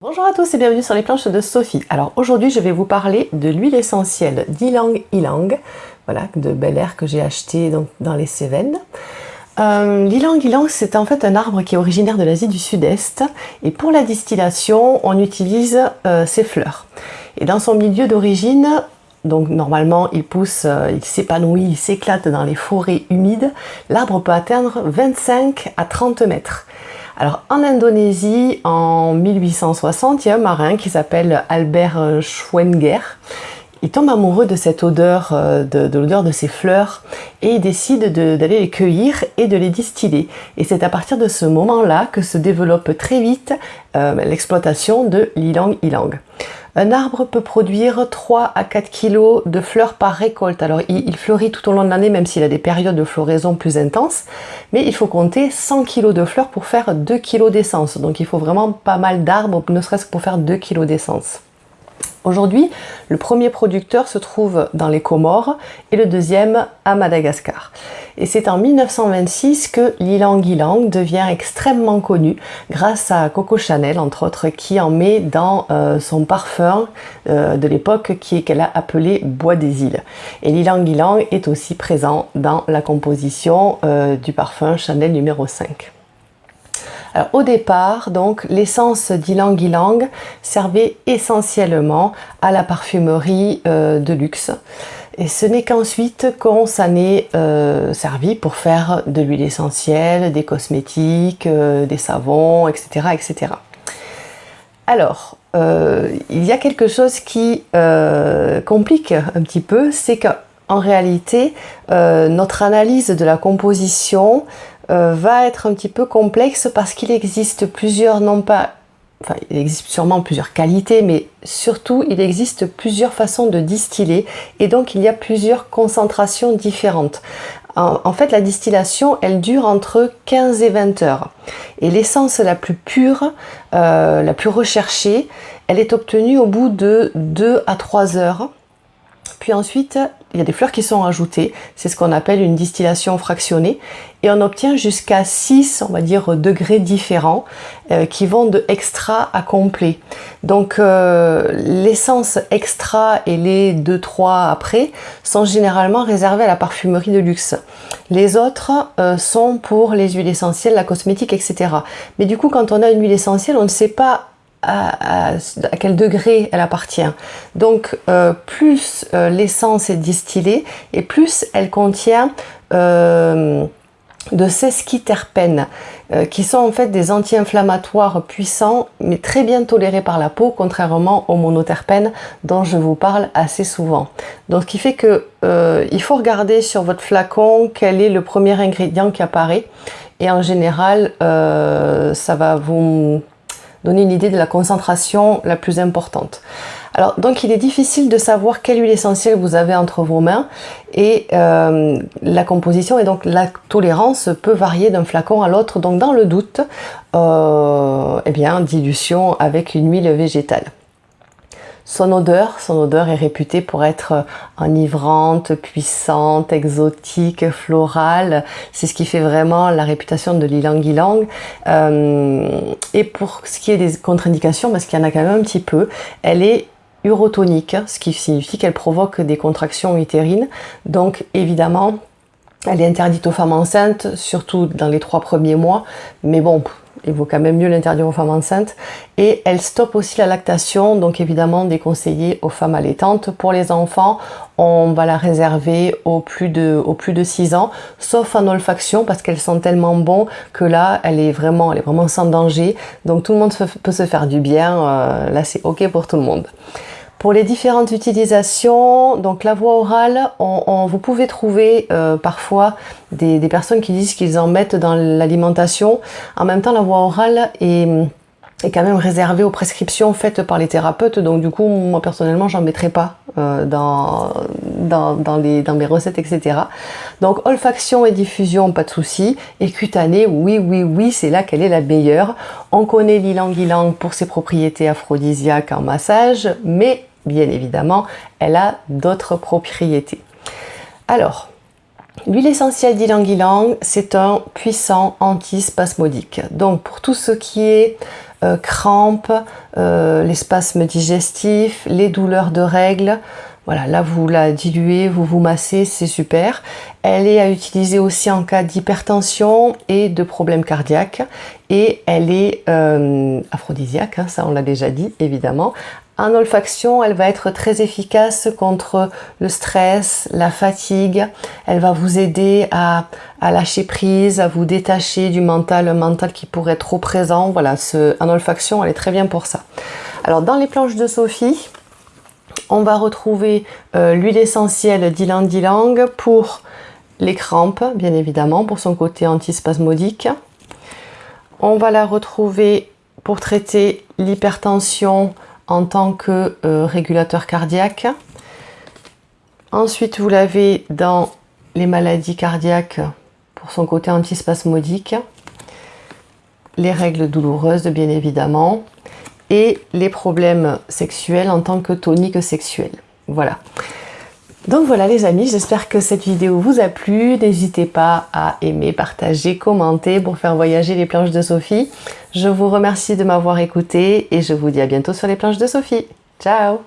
Bonjour à tous et bienvenue sur les planches de Sophie. Alors aujourd'hui je vais vous parler de l'huile essentielle d'Ilang Ilang, voilà, de Bel Air que j'ai acheté dans les Cévennes. Euh, L'Ilang Ilang c'est en fait un arbre qui est originaire de l'Asie du Sud-Est et pour la distillation on utilise euh, ses fleurs. Et dans son milieu d'origine, donc normalement il pousse, euh, il s'épanouit, il s'éclate dans les forêts humides, l'arbre peut atteindre 25 à 30 mètres. Alors en Indonésie, en 1860, il y a un marin qui s'appelle Albert Schwenger. Il tombe amoureux de cette odeur, euh, de, l'odeur de ces fleurs et il décide d'aller les cueillir et de les distiller. Et c'est à partir de ce moment-là que se développe très vite euh, l'exploitation de l'ilang ilang. Un arbre peut produire 3 à 4 kg de fleurs par récolte. Alors il, fleurit tout au long de l'année même s'il a des périodes de floraison plus intenses. Mais il faut compter 100 kg de fleurs pour faire 2 kg d'essence. Donc il faut vraiment pas mal d'arbres, ne serait-ce que pour faire 2 kg d'essence. Aujourd'hui, le premier producteur se trouve dans les Comores et le deuxième à Madagascar. Et c'est en 1926 que l'ilang ilang devient extrêmement connu grâce à Coco Chanel, entre autres, qui en met dans euh, son parfum euh, de l'époque qu'elle a appelé Bois des îles. Et l'ilang ilang est aussi présent dans la composition euh, du parfum Chanel numéro 5 au départ, donc, l'essence d'Ilang Ilang servait essentiellement à la parfumerie euh, de luxe. Et ce n'est qu'ensuite qu'on s'en est euh, servi pour faire de l'huile essentielle, des cosmétiques, euh, des savons, etc. etc. Alors, il y a quelque chose qui complique un petit peu, c'est qu'en réalité, notre analyse de la composition euh, va être un petit peu complexe parce qu'il existe plusieurs, non pas, enfin il existe sûrement plusieurs qualités, mais surtout il existe plusieurs façons de distiller et donc il y a plusieurs concentrations différentes. En, fait, la distillation, elle dure entre 15 et 20 heures. Et l'essence la plus pure, euh, la plus recherchée, elle est obtenue au bout de 2 à 3 heures. Puis ensuite, il y a des fleurs qui sont ajoutées. C'est ce qu'on appelle une distillation fractionnée. Et on obtient jusqu'à 6, on va dire, degrés différents euh, qui vont de extra à complet. Donc euh, l'essence extra et les 2-3 après sont généralement réservés à la parfumerie de luxe. Les autres euh, sont pour les huiles essentielles, la cosmétique, etc. Mais du coup, quand on a une huile essentielle, on ne sait pas à, quel degré elle appartient. Donc euh, plus euh, l'essence est distillée et plus elle contient euh, de sesquiterpènes qui sont en fait des anti-inflammatoires puissants mais très bien tolérés par la peau contrairement aux monoterpènes dont je vous parle assez souvent. Donc ce qui fait que il faut regarder sur votre flacon quel est le premier ingrédient qui apparaît et en général ça va vous donner une idée de la concentration la plus importante. Alors donc il est difficile de savoir quelle huile essentielle vous avez entre vos mains et euh, la composition et donc la tolérance peut varier d'un flacon à l'autre. Donc dans le doute, euh, eh bien dilution avec une huile végétale. Son odeur, son odeur est réputée pour être enivrante, puissante, exotique, florale. C'est ce qui fait vraiment la réputation de l'ilang ilang. Euh, et pour ce qui est des contre-indications, parce qu'il y en a quand même un petit peu, elle est urotonique, ce qui signifie qu'elle provoque des contractions utérines. Donc évidemment, elle est interdite aux femmes enceintes, surtout dans les trois premiers mois. Mais bon, il vaut quand même mieux l'interdire aux femmes enceintes. Et elle stoppe aussi la lactation, donc évidemment déconseillée aux femmes allaitantes. Pour les enfants, on va la réserver aux plus de, plus de 6 ans, sauf en olfaction, parce qu'elles sont tellement bons que là, elle est vraiment, elle est vraiment sans danger. Donc tout le monde peut se faire du bien, euh, là c'est ok pour tout le monde. Pour les différentes utilisations, donc la voie orale, on, vous pouvez trouver euh, parfois des, personnes qui disent qu'ils en mettent dans l'alimentation. En même temps, la voie orale est, est, quand même réservée aux prescriptions faites par les thérapeutes. Donc du coup, moi personnellement, j'en mettrai pas euh, dans, dans, dans, les, dans mes recettes, etc. Donc olfaction et diffusion, pas de souci. Et cutanée, oui, oui, oui, c'est là qu'elle est la meilleure. On connaît l'ilang ilang pour ses propriétés aphrodisiaques en massage, mais bien évidemment, elle a d'autres propriétés. Alors, L'huile essentielle d'ylang-ylang, c'est un puissant antispasmodique. Donc pour tout ce qui est euh, crampes, euh, les spasmes digestifs, les douleurs de règles. Voilà, là vous la diluez, vous vous massez, c'est super. Elle est à utiliser aussi en cas d'hypertension et de problèmes cardiaques. Et elle est euh, aphrodisiaque, hein, ça on l'a déjà dit évidemment. En olfaction, elle va être très efficace contre le stress, la fatigue. Elle va vous aider à, lâcher prise, à vous détacher du mental, un mental qui pourrait être trop présent. Voilà, ce, en olfaction, elle est très bien pour ça. Alors, dans les planches de Sophie, on va retrouver euh, l'huile essentielle d'Ilang Dilang pour les crampes, bien évidemment, pour son côté antispasmodique. On va la retrouver pour traiter l'hypertension, en tant que euh, régulateur cardiaque. Ensuite, vous l'avez dans les maladies cardiaques pour son côté antispasmodique, les règles douloureuses bien évidemment, et les problèmes sexuels en tant que tonique sexuel. Voilà. Donc voilà les amis, j'espère que cette vidéo vous a plu. N'hésitez pas à aimer, partager, commenter pour faire voyager les planches de Sophie. Je vous remercie de m'avoir écouté et je vous dis à bientôt sur les planches de Sophie. Ciao